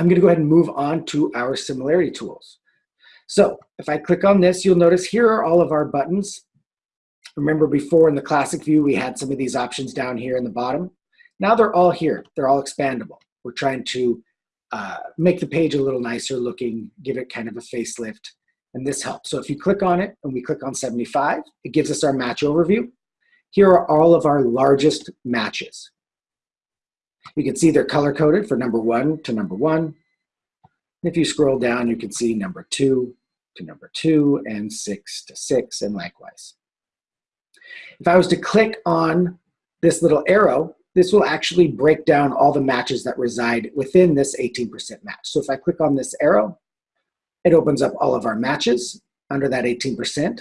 I'm gonna go ahead and move on to our similarity tools. So if I click on this, you'll notice here are all of our buttons. Remember before in the classic view, we had some of these options down here in the bottom. Now they're all here, they're all expandable. We're trying to uh, make the page a little nicer looking, give it kind of a facelift, and this helps. So if you click on it and we click on 75, it gives us our match overview. Here are all of our largest matches. You can see they're color coded for number one to number one. If you scroll down, you can see number two to number two and six to six and likewise. If I was to click on this little arrow, this will actually break down all the matches that reside within this 18% match. So if I click on this arrow, it opens up all of our matches under that 18%.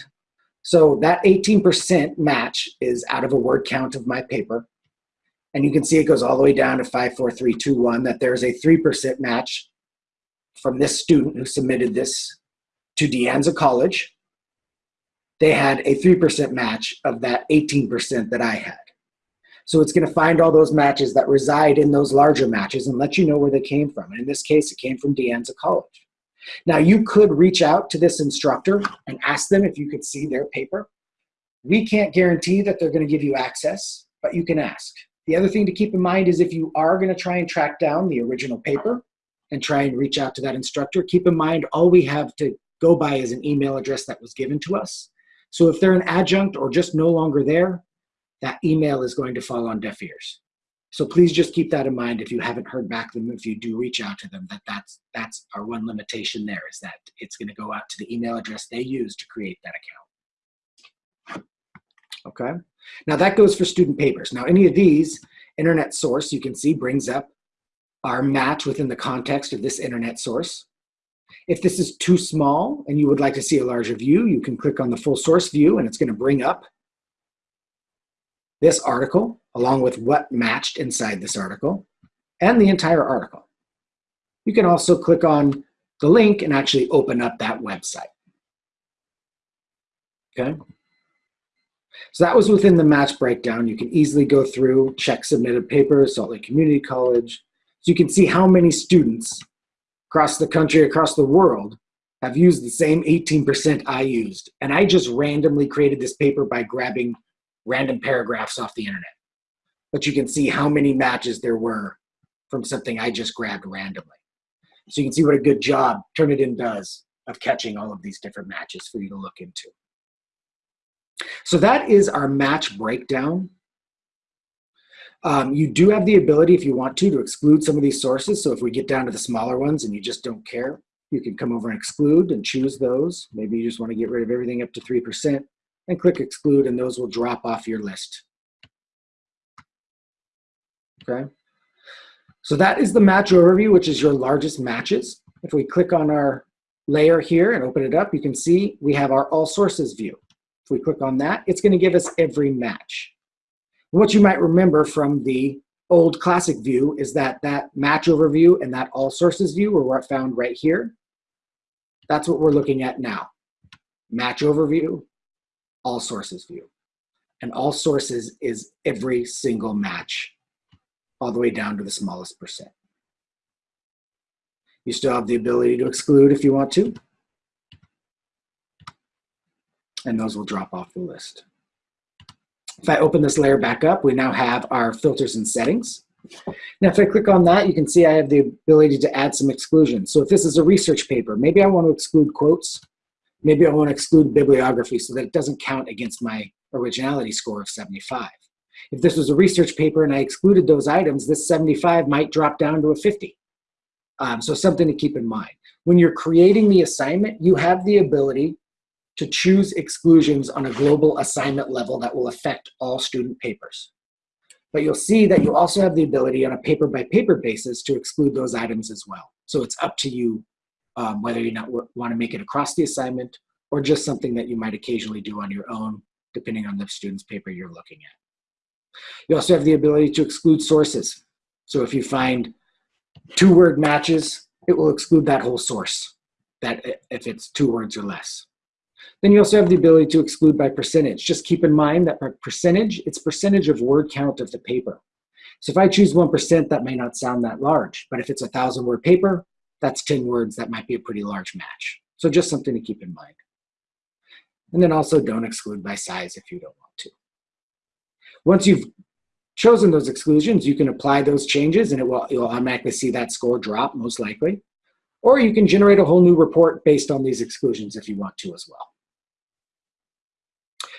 So that 18% match is out of a word count of my paper. And you can see it goes all the way down to 54321, that there's a 3% match from this student who submitted this to De Anza College. They had a 3% match of that 18% that I had. So it's going to find all those matches that reside in those larger matches and let you know where they came from. And in this case, it came from De Anza College. Now you could reach out to this instructor and ask them if you could see their paper. We can't guarantee that they're going to give you access, but you can ask. The other thing to keep in mind is if you are going to try and track down the original paper and try and reach out to that instructor, keep in mind all we have to go by is an email address that was given to us. So if they're an adjunct or just no longer there, that email is going to fall on deaf ears. So please just keep that in mind if you haven't heard back them, if you do reach out to them, that that's, that's our one limitation there is that it's gonna go out to the email address they use to create that account. Okay, now that goes for student papers. Now any of these, internet source, you can see brings up our match within the context of this internet source. If this is too small and you would like to see a larger view, you can click on the full source view and it's gonna bring up this article, along with what matched inside this article, and the entire article. You can also click on the link and actually open up that website. Okay? So that was within the match breakdown. You can easily go through, check submitted papers, Salt Lake Community College. So you can see how many students across the country, across the world, have used the same 18% I used. And I just randomly created this paper by grabbing random paragraphs off the internet. But you can see how many matches there were from something I just grabbed randomly. So you can see what a good job Turnitin does of catching all of these different matches for you to look into. So that is our match breakdown. Um, you do have the ability, if you want to, to exclude some of these sources. So if we get down to the smaller ones and you just don't care, you can come over and exclude and choose those. Maybe you just want to get rid of everything up to 3% and click exclude and those will drop off your list. Okay. So that is the match overview, which is your largest matches. If we click on our layer here and open it up, you can see we have our all sources view. If we click on that, it's gonna give us every match. What you might remember from the old classic view is that that match overview and that all sources view were found right here. That's what we're looking at now. Match overview, all sources view. And all sources is every single match, all the way down to the smallest percent. You still have the ability to exclude if you want to. And those will drop off the list. If I open this layer back up, we now have our filters and settings. Now, if I click on that, you can see I have the ability to add some exclusions. So if this is a research paper, maybe I want to exclude quotes Maybe I want to exclude bibliography so that it doesn't count against my originality score of 75. If this was a research paper and I excluded those items, this 75 might drop down to a 50. Um, so something to keep in mind. When you're creating the assignment, you have the ability to choose exclusions on a global assignment level that will affect all student papers. But you'll see that you also have the ability on a paper by paper basis to exclude those items as well. So it's up to you um, whether you not want to make it across the assignment or just something that you might occasionally do on your own, depending on the student's paper you're looking at. You also have the ability to exclude sources. So if you find two word matches, it will exclude that whole source, that if it's two words or less. Then you also have the ability to exclude by percentage. Just keep in mind that by percentage, it's percentage of word count of the paper. So if I choose 1%, that may not sound that large, but if it's a thousand word paper, that's 10 words, that might be a pretty large match. So just something to keep in mind. And then also don't exclude by size if you don't want to. Once you've chosen those exclusions, you can apply those changes and it will, you'll automatically see that score drop most likely. Or you can generate a whole new report based on these exclusions if you want to as well.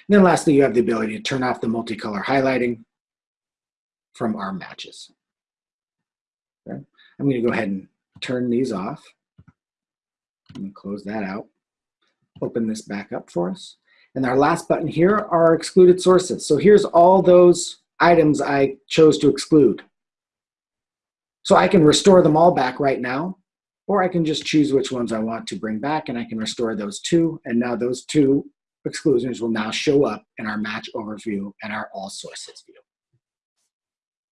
And then lastly, you have the ability to turn off the multicolor highlighting from our matches. Okay. I'm going to go ahead and turn these off. And close that out. Open this back up for us. And our last button here are excluded sources. So here's all those items I chose to exclude. So I can restore them all back right now, or I can just choose which ones I want to bring back and I can restore those two. And now those two exclusions will now show up in our match overview and our all sources view.